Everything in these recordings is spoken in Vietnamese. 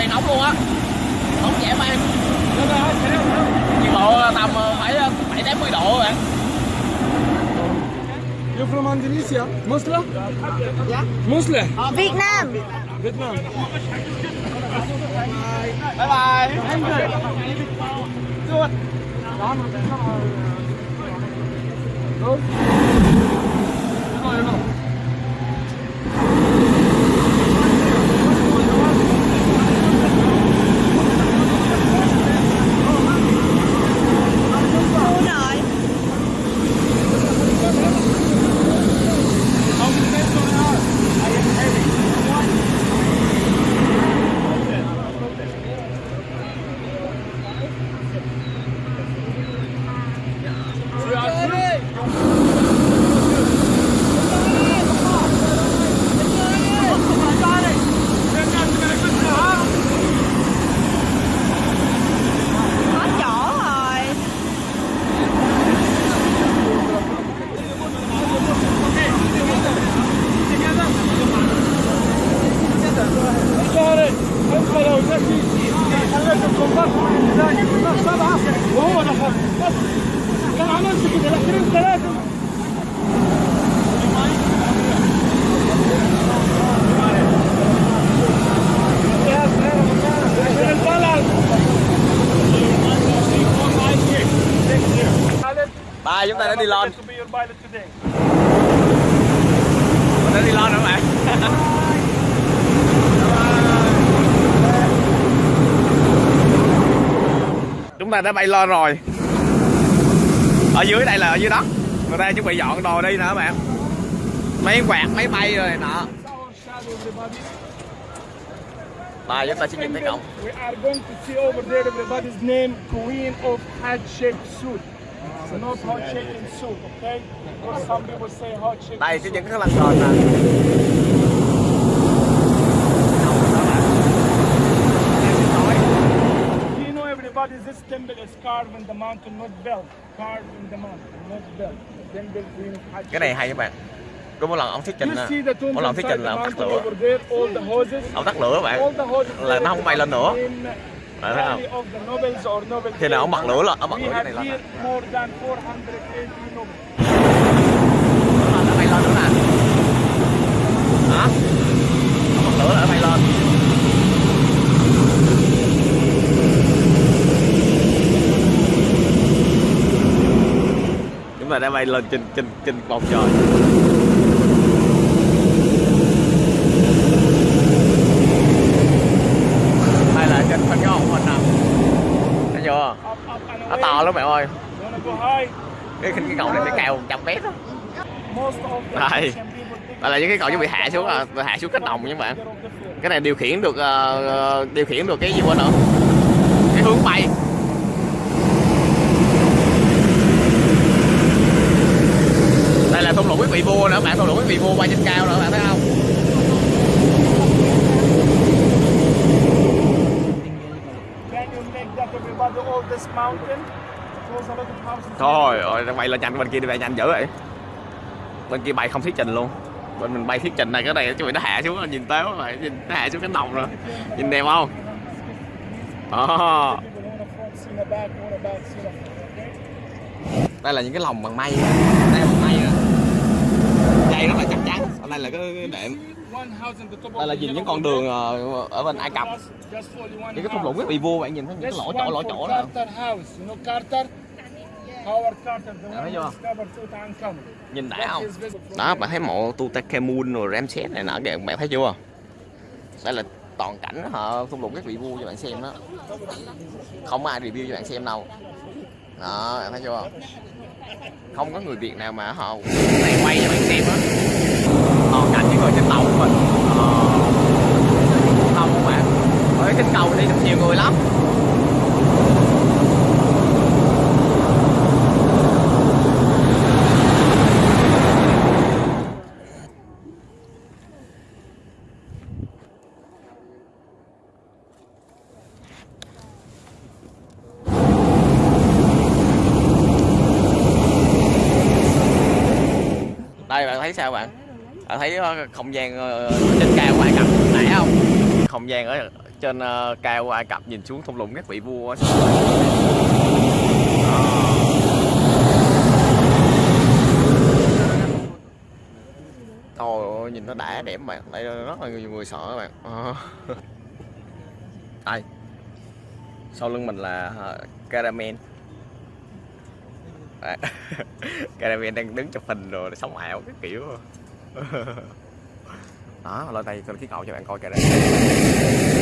kỳ nóng luôn á nóng dễ mang nhiệt độ tầm ờ, phải ờ, bảy tám mươi độ bạn You from Indonesia? Muslim? Yeah. Muslim? Việt Nam Vietnam. bye bye Thu đi lên To be your pilot today. mình đã đi lên rồi bạn chúng ta đã bay lên rồi. Ở dưới đây là ở dưới đất người ta chuẩn bị dọn đồ đi nữa bạn. Mấy quạt máy bay rồi nọ ba chúng ta sẽ nhìn thấy cổng We are going to see over there everybody's name, Queen of Heart đây cái những cái lăng cờn nè You know everybody, this temple is carved in the mountain, not built. Carved in the mountain, not built. Temple Queen cái này hay các bạn. Có một lần ông thuyết trình mỗi lần thuyết trình là ông tắt lửa. ông tắt lửa các bạn. Là nó không bay lên nữa Bạn thấy không? Khi nào ông bật lửa lên ông We lửa cái này lên here nè. more than 480 Nobels. nó bay lên nữa nè hả ông bật lửa là nó bay lên chúng ta đã bay lên trên trên trên bầu trời đây là trên phần cái hồng hình nè thấy chưa nó to lắm bạn ơi. Cái cái cầu này phải cao 100 mét đó Đây. Là những cái cầu chuẩn bị hạ xuống à hạ xuống cánh đồng nha các bạn. Cái này điều khiển được ờ, ờ, điều khiển được cái gì quên nữa cái hướng bay. Đây là thung lũng quý vị vua nữa bạn. Thung lũng quý vị vua bay trên cao nữa bạn thấy không Can you make that everybody all this mountain? It was a lot of houses. Thôi ơi bay lên nhanh bên kia đi bay nhanh dữ vậy. Bên kia bay không thuyết trình luôn. Bên mình bay thuyết trình này cái này chuẩn bị nó hạ xuống nhìn tới mà nhìn nó hạ xuống cánh đồng rồi. Nhìn đẹp không. Okay? đây là những cái lồng bằng mây. Đây là bằng mây nè dây rất là chắc chắn. Ở đây là cái cái đệm đây là nhìn những con đường ờ, ở bên Ai Cập. Những cái thung lũng rất quý vị vua bạn nhìn thấy những cái lỗ chỗ lỗ chỗ đó. Carter the one thấy chưa? nhìn đã không? Đó bạn thấy mộ Tutankhamun rồi Ramses này nọ kìa bạn thấy chưa? Đây là toàn cảnh họ thung lũng các vị vua cho bạn xem đó. Không ai review cho bạn xem đâu. Đó, bạn thấy chưa? Không có người việt nào mà họ này quay cho bạn xem á người trên tàu của mình. Ờ, không các bạn. Ở trên cầu đi được nhiều người lắm. Đây bạn thấy sao bạn? Bạn thấy ờ, không gian ờ, trên cao của Ai Cập nãy không? Không gian ở trên cao của Ai Cập nhìn xuống thung lũng các vị vua á. Trời ơi, nhìn nó đã đẹp bạn đây rất là nhiều người sợ các bạn. Đây. Sau lưng mình là caramel Caramel đang đứng chụp hình rồi sống ảo cái kiểu. đó lên đây tôi khí cậu cho bạn coi Caramel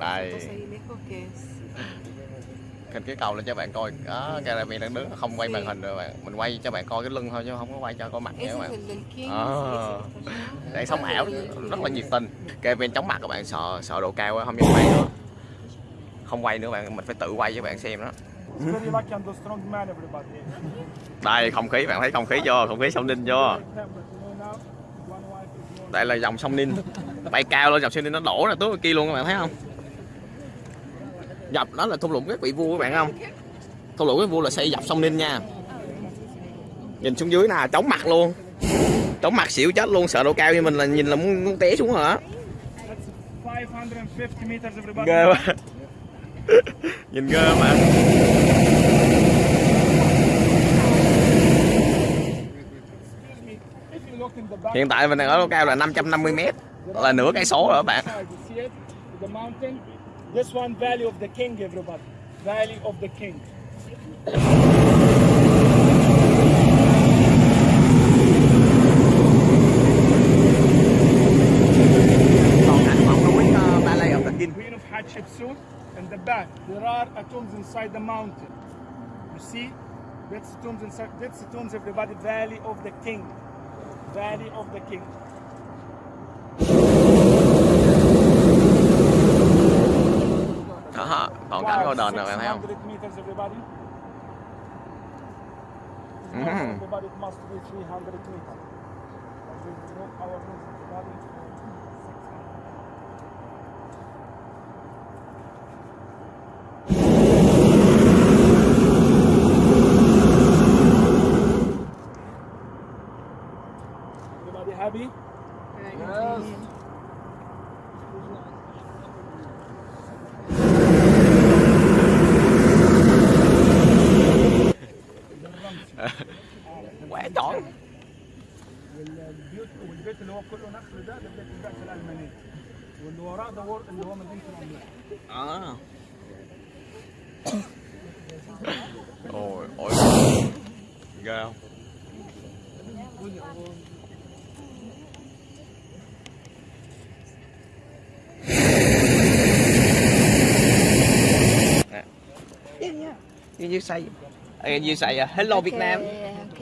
đây. Kênh cái cầu lên cho bạn coi. Đó Caramel đang đứng không quay màn hình rồi bạn. Mình quay cho bạn coi cái lưng thôi chứ không có quay cho coi mặt nha các bạn. Ờ. đang sống ảo rất là nhiệt tình. Caramel chống mặt các bạn sợ sợ độ cao không dám quay nữa. Không quay nữa bạn mình phải tự quay cho bạn xem đó Đây không khí bạn thấy không khí chưa? Không khí sông ninh chưa? More. đây là dòng sông ninh. Bay cao lên dòng sông ninh nó đổ ra tới kia luôn các bạn thấy không? Dọc đó là thung lũng các vị vua các bạn không? Thung lũng các vua là xây dọc sông ninh nha. Nhìn xuống dưới nè chóng mặt luôn. Chóng mặt xỉu chết luôn sợ độ cao như mình là nhìn là muốn, muốn té xuống hả? That's 550 meters, everybody. ghê quá. Nhìn ghê mà Excuse me. If you look in the back hiện tại mình đang ở độ cao là 550 mét là nửa cây số rồi các bạn? The. This one, Valley of the King, everybody. Valley of the King. the King Queen of Hatshepsut. In the back, there are tombs inside the mountain. You see? That's tombs inside. That's tombs, everybody. Valley of the King. Valley of the King. đó còn cảnh đền rồi bạn thấy không meters, everybody. Mhm. Everybody, must be 300 meters. والبيوت والبيت اللي هو كله نخل ده ده بيت البعث الالمانيه واللي وراه ده اللي هو مدينه العملاق à. ôi ôi ghê You, you say uh, you say uh, hello Việt Nam Ok.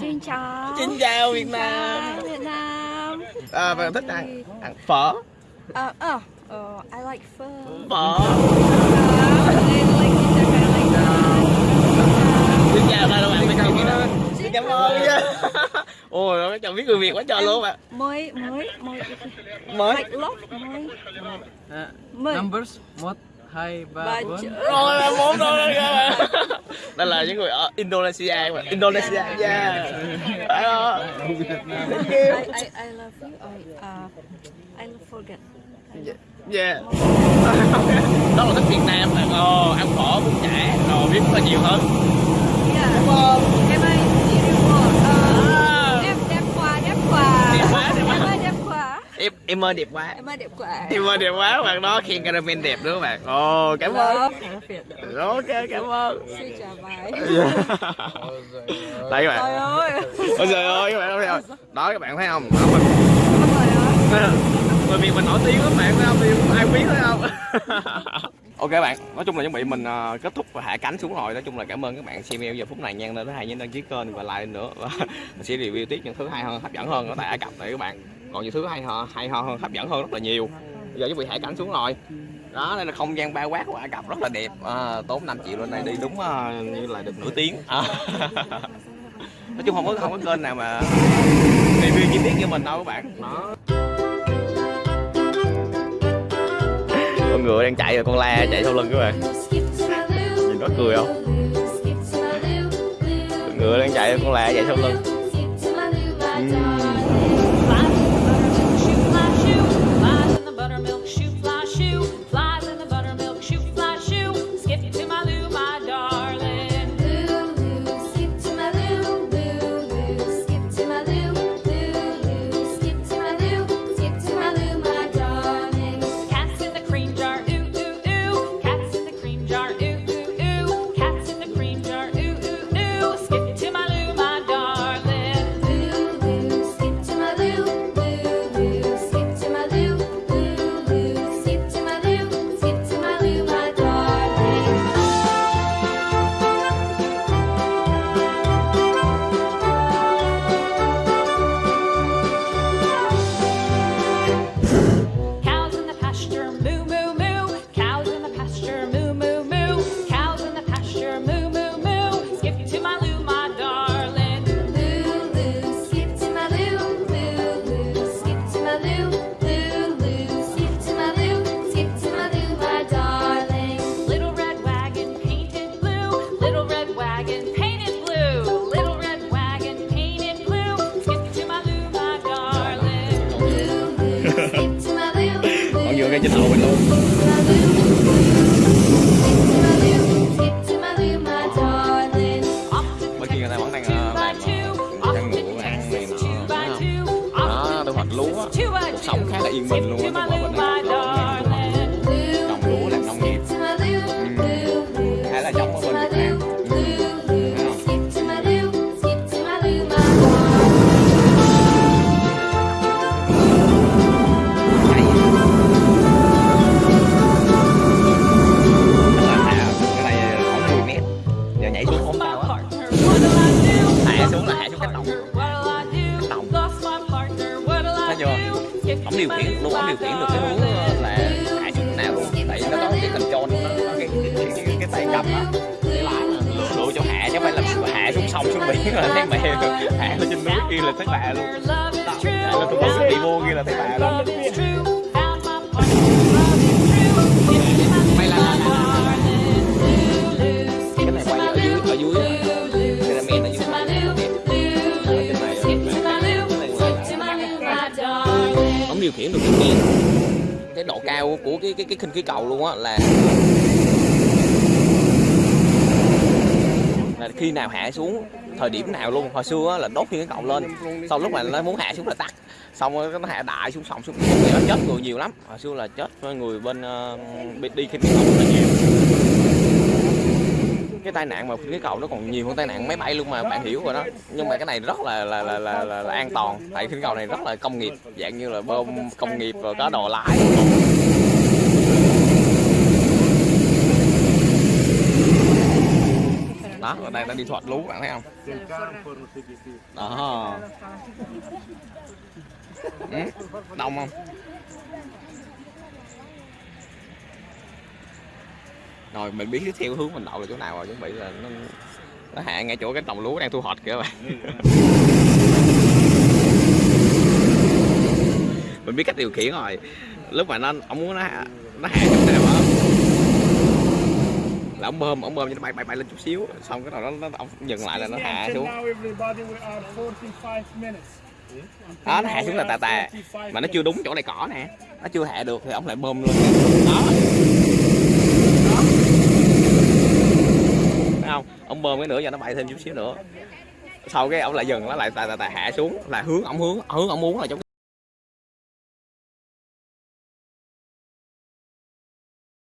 Xin chào. Xin chào Việt Nam Chào Việt Nam. à, bạn thích ăn ăn phở Uh, I like phở. phở Uh, I like like that. xin chào các bạn biết Việt Nam xin cảm ơn nha ôi mấy chồng biết người Việt quá trời luôn bạn Mới, mới, mới. mới Like love, mới. Uh, Mới. numbers một hai ba bốn. rồi là bốn rồi các bạn đây là những người ở Indonesia các bạn Indonesia yeah Đó. I, I, I love you. I, uh, I forget. yeah đó là thích Việt Nam bạn ồ ăn phở bún chả rồi biết rất là nhiều hơn Yeah. Vâng. Em ơi, beautiful. Uh, À. đẹp, đẹp quá, đẹp quá. Đẹp quá, đẹp quá. Em ơi, đẹp quá. em ơi đẹp quá. Em ơi đẹp quá. ơi bạn đó khen caramel đẹp nữa các bạn? Ồ cảm ơn. ok cảm ơn. Xin chào bài. đây các Trời bạn ơi. ôi trời ơi các bạn không? Đó các bạn thấy không? Đó mình ơi. bởi vì mình nổi tiếng lắm bạn thấy không? Thì không ai biết thấy không? Ok bạn nói chung là chuẩn bị mình ờ, kết thúc và hạ cánh xuống rồi. Nói chung là cảm ơn các bạn xem video giờ phút này nha. Nên thứ hai nhớ đăng ký kênh và like nữa. Và mình sẽ review tiếp những thứ hay hơn hấp dẫn hơn ở tại Ai Cập này các bạn còn những thứ hay ho hay ho hơn hấp dẫn hơn rất là nhiều. Bây giờ chuẩn bị hải cảnh xuống rồi. Đó đây là không gian ba quát của Ai Cập rất là đẹp. À, tốn 5 triệu lên đây đi đúng uh, như là được nửa tiếng. À. nói chung không có không có kênh nào mà review chi tiết như mình đâu các bạn. Đó. Con ngựa đang chạy rồi con la chạy sau lưng các bạn. Nhìn nó cười không? Con ngựa đang chạy rồi con la chạy sau lưng. Uhm. Ngay trên đầu mình luôn bên kia người ta vẫn đang ờ, làm ờ, chăn ngựa ăn này nọ đó thu hoạch lúa cuộc sống khá là yên bình luôn á hạ lên trên núi kia là thấy bà luôn. Lên tụi tôi đi vô kia là thấy bà luôn Mày là- là- là- cái này quay ở dưới ở dưới là ở ổng điều khiển được cái cái độ cao của cái cái cái khinh khí cầu luôn á là là khi nào hạ xuống thời điểm nào luôn. Hồi xưa là đốt khinh cái cầu lên sau lúc mà nó muốn hạ xuống là tắt. Xong rồi nó hạ đại xuống sông xuống. Thì nó chết người nhiều lắm. Hồi xưa là chết người bên uh, đi khi cái cầu rất là nhiều. Cái tai nạn mà cái cầu nó còn nhiều hơn tai nạn máy bay luôn mà bạn hiểu rồi đó. Nhưng mà cái này rất là là là là, là, là an toàn. Tại khinh cầu này rất là công nghiệp dạng như là bơm công nghiệp rồi có đồ lái. Đó ở đây đang đi thoát lú bạn thấy không? Đó. Ừ, đông không? Rồi mình biết theo hướng mình đậu là chỗ nào rồi chuẩn bị là nó nó hạ ngay chỗ cái đồng lúa đang thu hoạch kìa bạn. Mình biết cách điều khiển rồi. Lúc mà nó ông muốn nó nó hạ chỗ nào đó là ông bơm ông bơm cho nó bay bay bay lên chút xíu. Xong cái đầu nó nó ông dừng lại là nó hạ xuống. Now everybody we are 45 minutes. đó nó hạ xuống là tà tà. Mà nó chưa đúng chỗ này cỏ nè. Nó chưa hạ được thì ông lại bơm lên đó. Thấy không? Ông bơm cái nữa cho nó bay thêm chút xíu nữa. Sau cái ông lại dừng nó lại tà tà tà hạ xuống là hướng ông hướng hướng ông muốn là giống